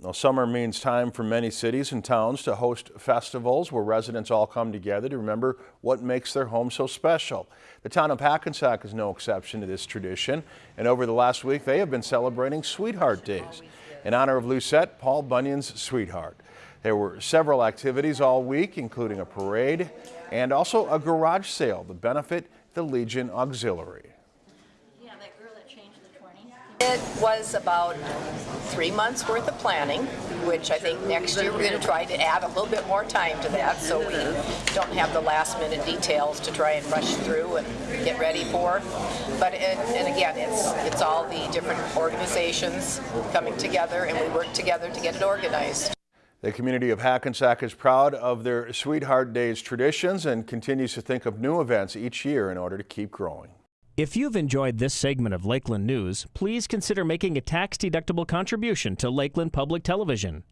Now, summer means time for many cities and towns to host festivals where residents all come together to remember what makes their home so special. The town of Hackensack is no exception to this tradition, and over the last week they have been celebrating Sweetheart Days in honor of Lucette Paul Bunyan's sweetheart. There were several activities all week, including a parade and also a garage sale to benefit the Legion Auxiliary. Yeah, that girl that changed the 20. It was about three months worth of planning, which I think next year we're going to try to add a little bit more time to that so we don't have the last minute details to try and rush through and get ready for. But it, and again, it's it's all the different organizations coming together and we work together to get it organized. The community of Hackensack is proud of their Sweetheart Days traditions and continues to think of new events each year in order to keep growing. If you've enjoyed this segment of Lakeland News, please consider making a tax-deductible contribution to Lakeland Public Television.